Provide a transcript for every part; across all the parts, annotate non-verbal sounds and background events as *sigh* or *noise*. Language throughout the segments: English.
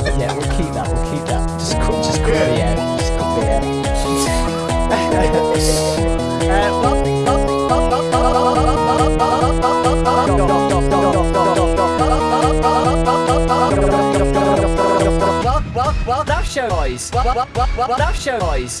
yeah, we'll keep that, we'll keep that. Just cut just cut yeah. the end. Just cut the end. Show boys. Show boys.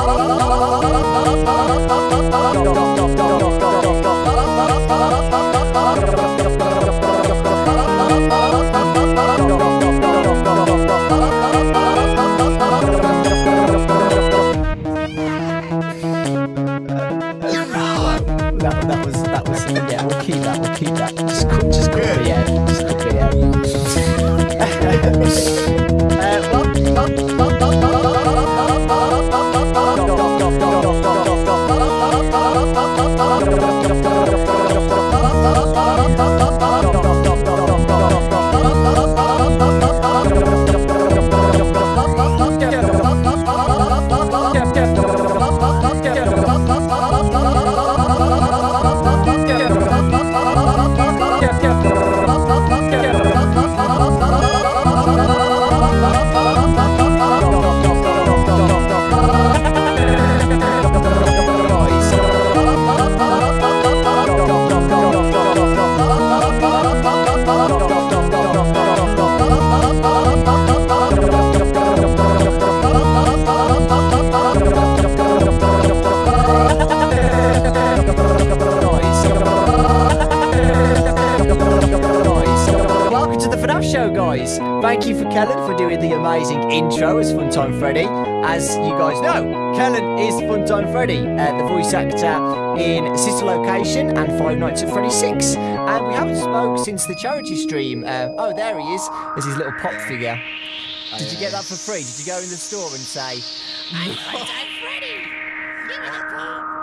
Yeah, we'll keep that, we'll keep that. Just, just copy Yeah. just copy Yeah. *laughs* *laughs* show, guys. Thank you for Kellen for doing the amazing intro as Funtime Freddy. As you guys know, Kellen is Funtime Freddy, uh, the voice actor in Sister Location and Five Nights at Freddy 6. And we haven't spoke since the charity stream. Uh, oh, there he is. There's his little pop figure. Oh, Did yeah. you get that for free? Did you go in the store and say... I'm Funtime Freddy! Give me the pop!